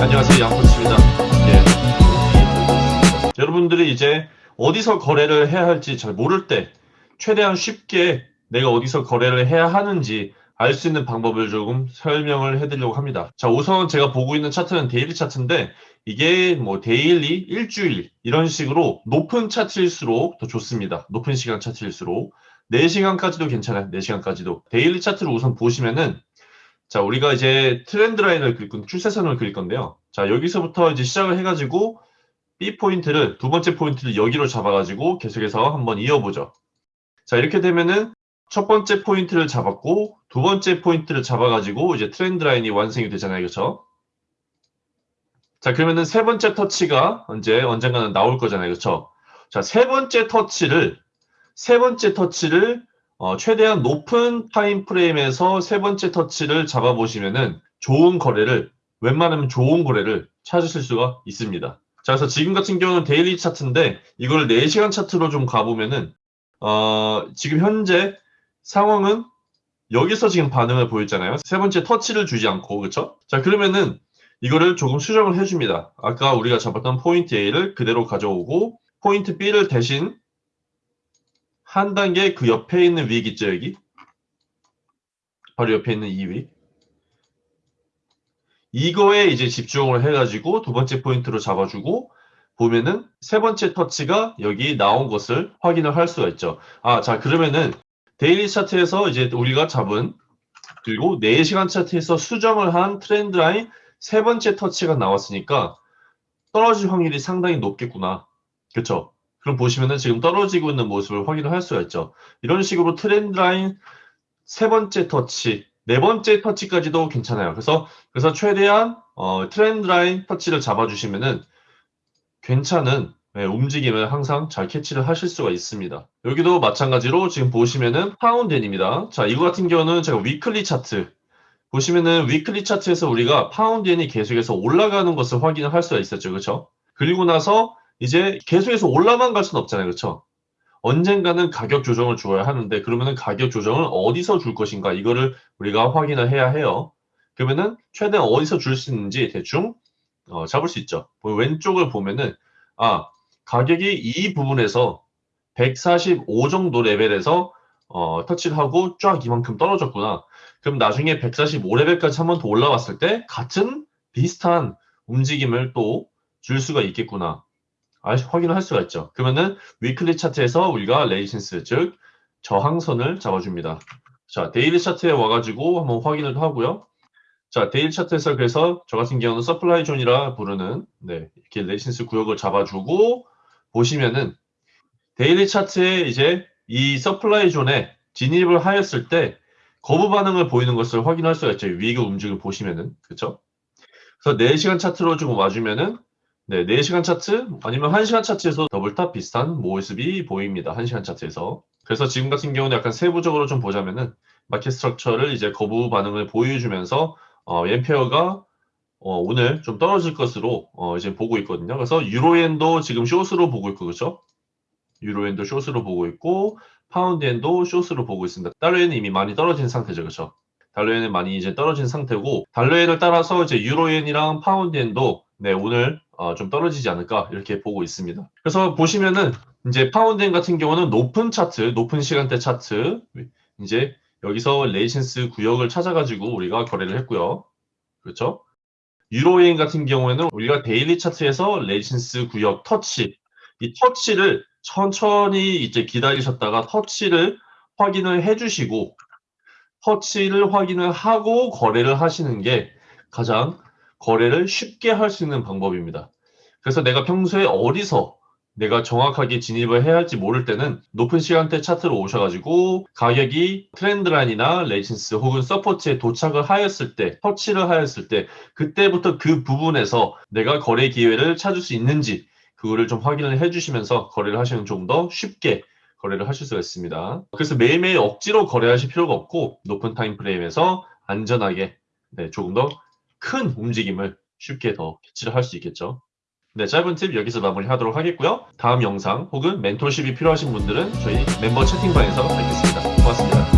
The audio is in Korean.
안녕하세요. 양코치입니다. 예. 여러분들이 이제 어디서 거래를 해야 할지 잘 모를 때 최대한 쉽게 내가 어디서 거래를 해야 하는지 알 수 있는 방법을 조금 설명을 해드리려고 합니다. 자, 우선 제가 보고 있는 차트는 daily 차트인데 이게 뭐 daily, 일주일 이런 식으로 높은 차트일수록 더 좋습니다. 높은 시간 차트일수록 4시간까지도 괜찮아요. 4시간까지도. daily 차트를 우선 보시면은 자, 우리가 이제 트렌드 라인을 그릴 건, 추세선을 그릴 건데요. 자, 여기서부터 이제 시작을 해가지고 B 포인트를, 두 번째 포인트를 여기로 잡아가지고 계속해서 한번 이어보죠. 자, 이렇게 되면은 첫 번째 포인트를 잡았고 두 번째 포인트를 잡아가지고 이제 트렌드 라인이 완성이 되잖아요. 그렇죠? 자, 그러면은 세 번째 터치가 언제 언젠가는 나올 거잖아요. 그렇죠? 자, 세 번째 터치를 세 번째 터치를 어, 최대한 높은 타임 프레임에서 세 번째 터치를 잡아보시면은 좋은 거래를 웬만하면 좋은 거래를 찾으실 수가 있습니다. 자, 그래서 지금 같은 경우는 daily 차트인데 이걸 4시간 차트로 좀 가보면은 어, 지금 현재 상황은 여기서 지금 반응을 보였잖아요. 세 번째 터치를 주지 않고 그렇죠? 자, 그러면은 이거를 조금 수정을 해줍니다. 아까 우리가 잡았던 포인트 A를 그대로 가져오고 포인트 B를 대신 한 단계 그 옆에 있는 wick 있죠, 여기? 바로 옆에 있는 이 wick. 이거에 이제 집중을 해가지고 두 번째 포인트로 잡아주고 보면은 세 번째 터치가 여기 나온 것을 확인을 할 수가 있죠. 아, 자, 그러면은 daily 차트에서 이제 우리가 잡은 그리고 4시간 차트에서 수정을 한 트렌드 라인 세 번째 터치가 나왔으니까 떨어질 확률이 상당히 높겠구나. 그렇죠? 그럼 보시면은 지금 떨어지고 있는 모습을 확인을 할 수가 있죠. 이런 식으로 트렌드 라인 세 번째 터치, 네 번째 터치까지도 괜찮아요. 그래서 그래서 최대한 어, 트렌드 라인 터치를 잡아주시면은 괜찮은 네, 움직임을 항상 잘 캐치를 하실 수가 있습니다. 여기도 마찬가지로 지금 보시면은 파운드 엔입니다. 자, 이거 같은 경우는 제가 weekly 차트 보시면은 weekly 차트에서 우리가 파운드 엔이 계속해서 올라가는 것을 확인을 할 수가 있었죠. 그렇죠? 그리고 나서 이제 계속해서 올라만 갈 수는 없잖아요. 그렇죠? 언젠가는 가격 조정을 줘야 하는데 그러면은 가격 조정을 어디서 줄 것인가 이거를 우리가 확인을 해야 해요. 그러면은 최대한 어디서 줄 수 있는지 대충 어, 잡을 수 있죠. 왼쪽을 보면은 아 가격이 이 부분에서 145 정도 레벨에서 어, 터치를 하고 쫙 이만큼 떨어졌구나. 그럼 나중에 145레벨까지 한 번 더 올라왔을 때 같은 비슷한 움직임을 또 줄 수가 있겠구나. 아, 확인을 할 수가 있죠. 그러면은 weekly 차트에서 우리가 resistance 즉 저항선을 잡아줍니다. 자 daily 차트에 와가지고 한번 확인을 하고요. 자 daily 차트에서 그래서 저 같은 경우는 supply zone이라 부르는 네, 이렇게 resistance 구역을 잡아주고 보시면은 daily 차트에 이제 이 supply zone에 진입을 하였을 때 거부 반응을 보이는 것을 확인할 수가 있죠. wick의 움직임을 보시면은 그렇죠? 그래서 4시간 차트로 좀 와주면은 네, 4시간 차트 아니면 1시간 차트에서 double top 비슷한 모습이 보입니다. 1시간 차트에서. 그래서 지금 같은 경우는 약간 세부적으로 좀 보자면은 market structure를 이제 거부 반응을 보여주면서 어, 엔 pair가 어, 오늘 좀 떨어질 것으로 어, 이제 보고 있거든요. 그래서 유로 엔도 지금 숏으로 보고 있고 그렇죠? 유로 엔도 short으로 보고 있고 파운드 엔도 short으로 보고 있습니다. 달러 엔은 이미 많이 떨어진 상태죠. 그렇죠? 달러 엔은 많이 이제 떨어진 상태고 달러 엔을 따라서 이제 유로 엔이랑 파운드 엔도 네, 오늘 어, 좀 떨어지지 않을까 이렇게 보고 있습니다. 그래서 보시면은 이제 파운드 엔 같은 경우는 높은 차트, 높은 시간대 차트 이제 여기서 resistance 구역을 찾아가지고 우리가 거래를 했고요. 그렇죠? 유로 엔 같은 경우에는 우리가 daily 차트에서 resistance 구역 터치 이 터치를 천천히 이제 기다리셨다가 터치를 확인을 해주시고 터치를 확인을 하고 거래를 하시는 게 가장 거래를 쉽게 할 수 있는 방법입니다. 그래서 내가 평소에 어디서 내가 정확하게 진입을 해야 할지 모를 때는 높은 시간대 차트로 오셔가지고 가격이 트렌드 라인이나 resistance 혹은 support에 도착을 하였을 때 터치를 하였을 때 그때부터 그 부분에서 내가 거래 기회를 찾을 수 있는지 그거를 좀 확인을 해주시면서 거래를 하시면 좀 더 쉽게 거래를 하실 수가 있습니다. 그래서 매일매일 억지로 거래하실 필요가 없고 높은 타임 프레임에서 안전하게 네, 조금 더 큰 움직임을 쉽게 더 캐치를 할 수 있겠죠. 네, 짧은 팁 여기서 마무리하도록 하겠고요. 다음 영상 혹은 mentorship이 필요하신 분들은 저희 멤버 채팅방에서 뵙겠습니다. 고맙습니다.